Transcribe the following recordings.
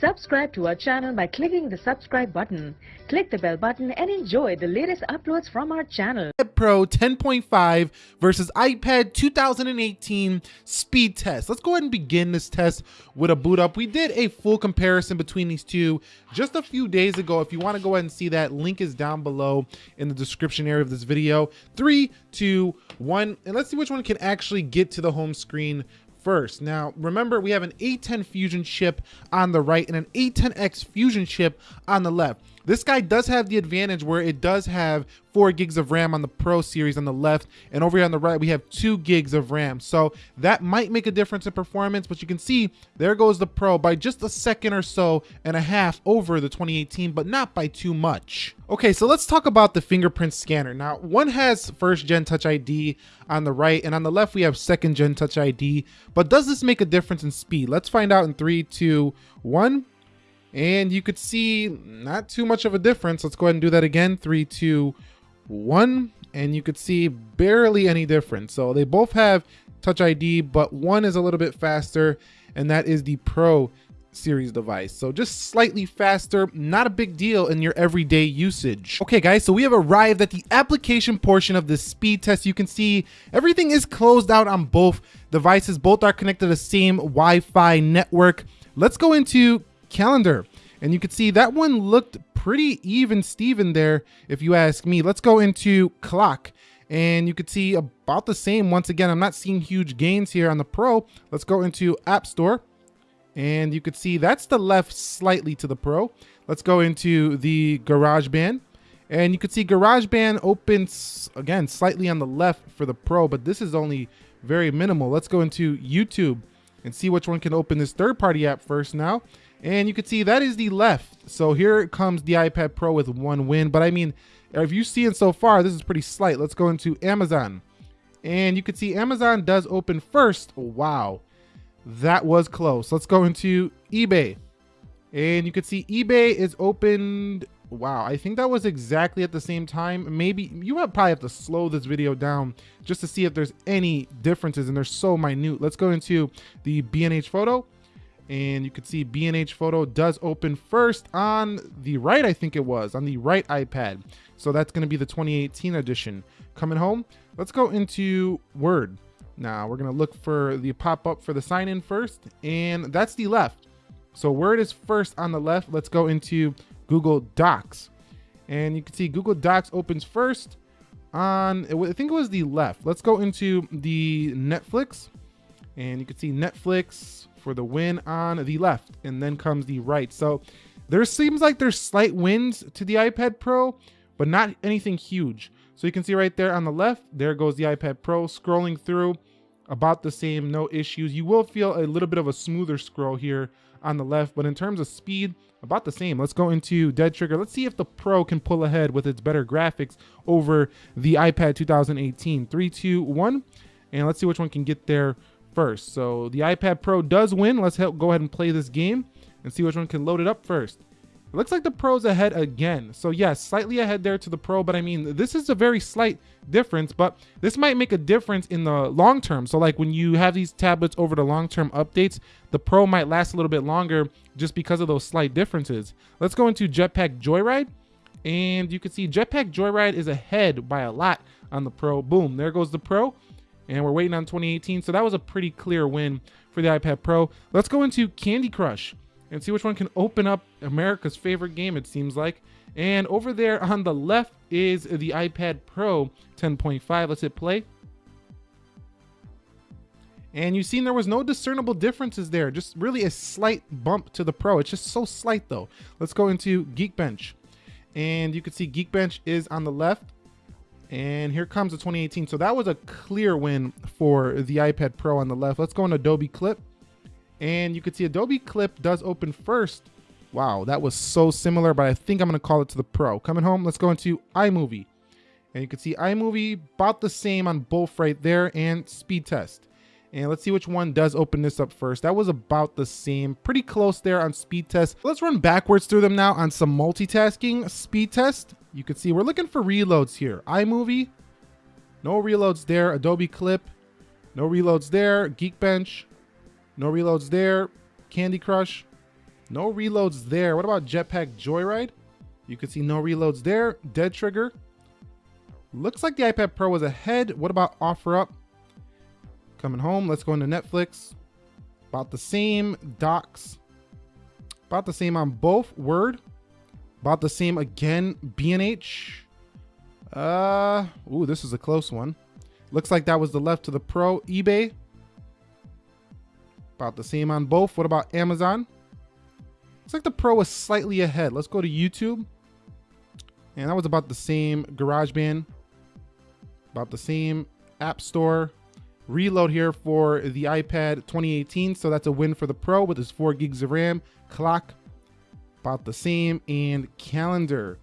Subscribe to our channel by clicking the subscribe button. Click the bell button and enjoy the latest uploads from our channel. Pro 10.5 versus iPad 2018 speed test. Let's go ahead and begin this test with a boot up. We did a full comparison between these two just a few days ago. If you want to go ahead and see that, link is down below in the description area of this video. Three, two, one, and let's see which one can actually get to the home screen first. Now, remember, we have an A10 Fusion chip on the right and an A10X Fusion chip on the left. This guy does have the advantage where it does have four gigs of RAM on the Pro series on the left, and over here on the right, we have two gigs of RAM. So that might make a difference in performance, but you can see there goes the Pro by just a second or so and a half over the 2018, but not by too much. Okay, so let's talk about the fingerprint scanner. Now, one has first gen Touch ID on the right, and on the left, we have second gen Touch ID. But does this make a difference in speed? Let's find out in three, two, one. And you could see not too much of a difference. Let's go ahead and do that again. Three, two, one. And you could see barely any difference. So they both have Touch ID, but one is a little bit faster, and that is the Pro series device. So just slightly faster, not a big deal in your everyday usage. Okay guys, so we have arrived at the application portion of the speed test. You can see everything is closed out on both devices. Both are connected to the same Wi-Fi network. Let's go into calendar. And you can see that one looked pretty even Steven there, if you ask me. Let's go into clock. And you could see about the same. Once again, I'm not seeing huge gains here on the Pro. Let's go into App Store. And you could see that's the left slightly to the Pro. Let's go into the GarageBand. And you could see GarageBand opens, again, slightly on the left for the Pro, but this is only very minimal. Let's go into YouTube and see which one can open this third-party app first now. And you can see that is the left. So here comes the iPad Pro with one win. But I mean, if you see it so far, this is pretty slight. Let's go into Amazon. And you can see Amazon does open first. Wow, that was close. Let's go into eBay. And you can see eBay is opened. Wow, I think that was exactly at the same time. Maybe you might probably have to slow this video down just to see if there's any differences and they're so minute. Let's go into the B&H photo and you can see B&H photo does open first on the right I think it was on the right iPad. So that's going to be the 2018 edition. Coming home let's go into Word. Now we're going to look for the pop-up for the sign in first and that's the left. So Word is first on the left. Let's go into Google Docs. And you can see Google Docs opens first on I think it was the left. Let's go into the Netflix. And you can see Netflix for the win on the left, and then comes the right. So there seems like there's slight wins to the iPad Pro, but not anything huge. So you can see right there on the left, there goes the iPad Pro scrolling through about the same, no issues. You will feel a little bit of a smoother scroll here on the left, but in terms of speed, about the same. Let's go into Dead Trigger. Let's see if the Pro can pull ahead with its better graphics over the iPad 2018. Three, two, one, and let's see which one can get there first. So the iPad Pro does win. Let's help go ahead and play this game and see which one can load it up first. It looks like the Pro's ahead again. So yes, slightly ahead there to the Pro, but I mean, this is a very slight difference, but this might make a difference in the long term. So like when you have these tablets over the long-term updates, the Pro might last a little bit longer just because of those slight differences. Let's go into Jetpack Joyride. And you can see Jetpack Joyride is ahead by a lot on the Pro. Boom, there goes the Pro and we're waiting on 2018. So that was a pretty clear win for the iPad Pro. Let's go into Candy Crush and see which one can open up America's favorite game, it seems like. And over there on the left is the iPad Pro 10.5. Let's hit play. And you've seen there was no discernible differences there, just really a slight bump to the Pro. It's just so slight though. Let's go into Geekbench. And you can see Geekbench is on the left and here comes the 2018. So that was a clear win for the iPad Pro on the left. Let's go on Adobe Clip. And you can see Adobe Clip does open first. Wow, that was so similar, but I think I'm to call it to the Pro. Coming home, let's go into iMovie. And you can see iMovie about the same on both right there and Speed Test. And let's see which one does open this up first. That was about the same, pretty close there on speed test. Let's run backwards through them now on some multitasking speed test. You can see we're looking for reloads here. iMovie, no reloads there. Adobe Clip, no reloads there. Geekbench, no reloads there. Candy Crush, No reloads there. What about Jetpack Joyride? You can see no reloads there. Dead Trigger. Looks like the iPad Pro was ahead. What about OfferUp? Coming home. Let's go into Netflix. About the same. Docs. About the same on both. Word. About the same again. B&H. Uh, ooh, this is a close one. Looks like that was the left to the Pro. eBay. About the same on both. What about Amazon? Looks like the Pro was slightly ahead. Let's go to YouTube. And that was about the same. GarageBand. About the same. App Store. Reload here for the iPad 2018. So that's a win for the Pro with its 4 gigs of RAM. Clock. About the same. And Calendar.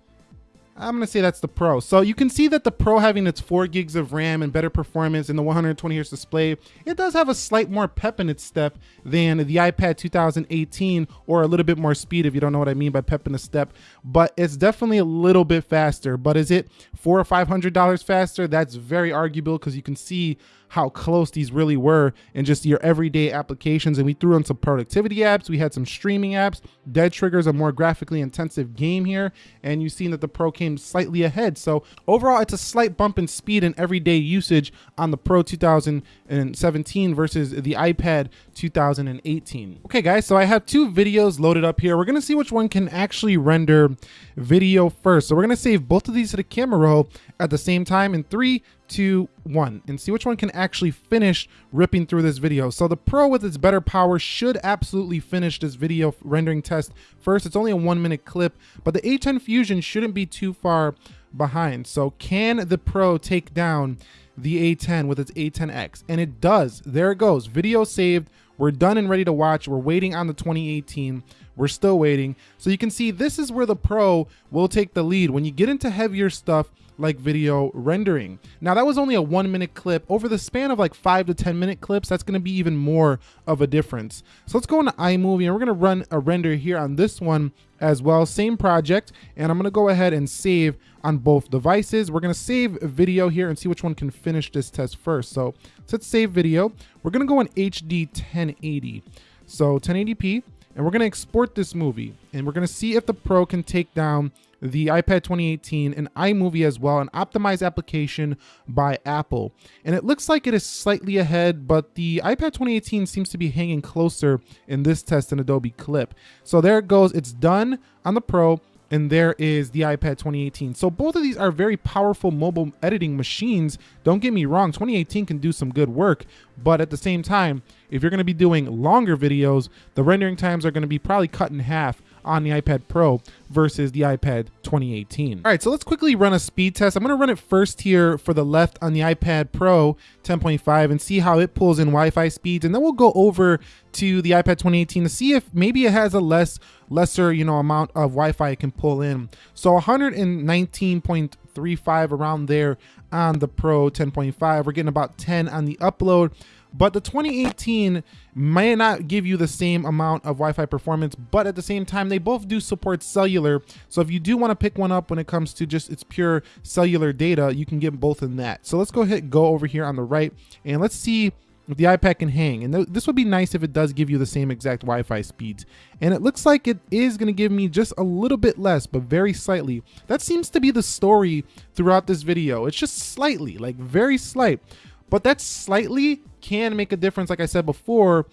I'm to say that's the Pro. So you can see that the Pro having its 4 gigs of RAM and better performance in the 120 Hz display, it does have a slight more pep in its step than the iPad 2018 or a little bit more speed if you don't know what I mean by pep in the step, but it's definitely a little bit faster. But is it four or $500 faster? That's very arguable because you can see how close these really were in just your everyday applications. And we threw in some productivity apps. We had some streaming apps. Dead Triggers, a more graphically intensive game here. And you've seen that the Pro came slightly ahead. So overall, it's a slight bump in speed and everyday usage on the Pro 2017 versus the iPad 2018. Okay, guys, so I have two videos loaded up here. We're to see which one can actually render video first. So we're to save both of these to the camera roll at the same time in three, two, one, and see which one can actually finish ripping through this video. So the Pro with its better power should absolutely finish this video rendering test first. It's only a one minute clip, but the A10 Fusion shouldn't be too far behind. So can the Pro take down the A10 with its A10X? And it does. There it goes. Video saved. We're done and ready to watch. We're waiting on the 2018. We're still waiting. So you can see this is where the Pro will take the lead. When you get into heavier stuff, like video rendering. Now that was only a one minute clip. Over the span of like five to 10 minute clips, that's gonna be even more of a difference. So let's go into iMovie and we're gonna run a render here on this one as well. Same project. And I'm gonna go ahead and save on both devices. We're gonna save video here and see which one can finish this test first. So let's save video. We're gonna go in HD 1080. So 1080p, and we're gonna export this movie and we're gonna see if the Pro can take down the iPad 2018, and iMovie as well, an optimized application by Apple. And it looks like it is slightly ahead, but the iPad 2018 seems to be hanging closer in this test than Adobe Clip. So there it goes. It's done on the Pro and there is the iPad 2018. So both of these are very powerful mobile editing machines. Don't get me wrong, 2018 can do some good work, but at the same time, if you're gonna be doing longer videos, the rendering times are gonna be probably cut in half on the iPad Pro versus the iPad 2018. All right, so let's quickly run a speed test. I'm gonna run it first here for the left on the iPad Pro 10.5 and see how it pulls in Wi-Fi speeds. And then we'll go over to the iPad 2018 to see if maybe it has a less lesser, you know, amount of Wi-Fi it can pull in. So 119.35 around there on the Pro 10.5. We're getting about 10 on the upload but the 2018 may not give you the same amount of Wi-Fi performance, but at the same time, they both do support cellular. So if you do want to pick one up when it comes to just its pure cellular data, you can get both in that. So let's go ahead, and go over here on the right, and let's see if the iPad can hang. And th this would be nice if it does give you the same exact Wi-Fi speeds. And it looks like it is going to give me just a little bit less, but very slightly. That seems to be the story throughout this video. It's just slightly, like very slight. But that slightly can make a difference, like I said before,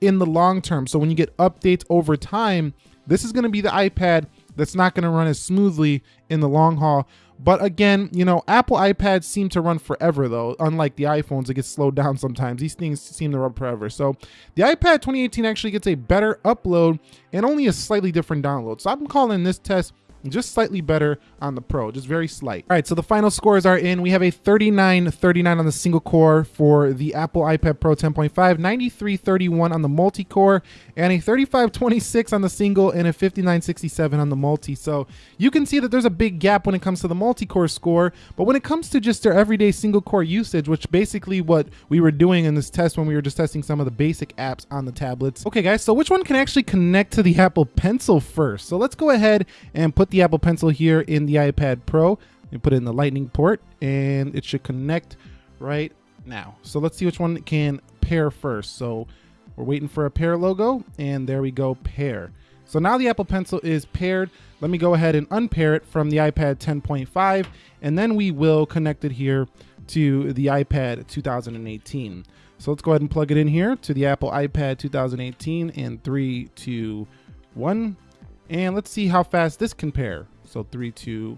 in the long term. So when you get updates over time, this is going to be the iPad that's not going to run as smoothly in the long haul. But again, you know, Apple iPads seem to run forever though, unlike the iPhones, it gets slowed down sometimes. These things seem to run forever. So the iPad 2018 actually gets a better upload and only a slightly different download. So I'm calling this test just slightly better on the Pro, just very slight. All right, so the final scores are in. We have a 39-39 on the single core for the Apple iPad Pro 10.5, 93-31 on the multi-core, and a 35-26 on the single and a 59-67 on the multi. So you can see that there's a big gap when it comes to the multi-core score, but when it comes to just their everyday single core usage, which basically what we were doing in this test when we were just testing some of the basic apps on the tablets. Okay guys, so which one can actually connect to the Apple Pencil first? So let's go ahead and put the the Apple Pencil here in the iPad Pro and put it in the lightning port and it should connect right now. So let's see which one can pair first. So we're waiting for a pair logo and there we go, pair. So now the Apple Pencil is paired. Let me go ahead and unpair it from the iPad 10.5, and then we will connect it here to the iPad 2018. So let's go ahead and plug it in here to the Apple iPad 2018 in three, two, one. And let's see how fast this can pair. So three, two,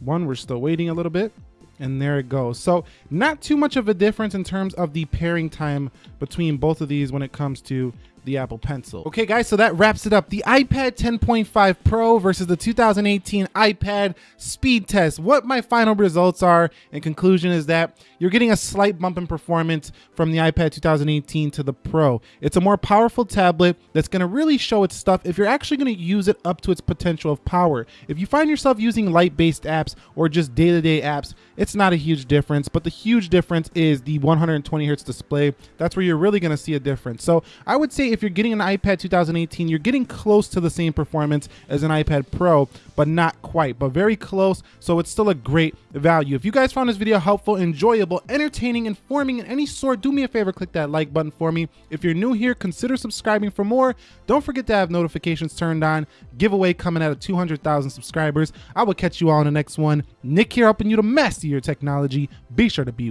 one. We're still waiting a little bit. And there it goes. So not too much of a difference in terms of the pairing time between both of these when it comes to the Apple Pencil. Okay, guys, so that wraps it up. The iPad 10.5 Pro versus the 2018 iPad speed test. What my final results are and conclusion is that you're getting a slight bump in performance from the iPad 2018 to the Pro. It's a more powerful tablet that's gonna really show its stuff if you're actually gonna use it up to its potential of power. If you find yourself using light-based apps or just day-to-day -day apps, it's not a huge difference, but the huge difference is the 120 hertz display. That's where you're really gonna see a difference. So I would say if you're getting an iPad 2018, you're getting close to the same performance as an iPad Pro, but not quite, but very close. So it's still a great value. If you guys found this video helpful, enjoyable, entertaining, informing in any sort, do me a favor, click that like button for me. If you're new here, consider subscribing for more. Don't forget to have notifications turned on. Giveaway coming out of 200,000 subscribers. I will catch you all in the next one. Nick here helping you to master your technology. Be sure to be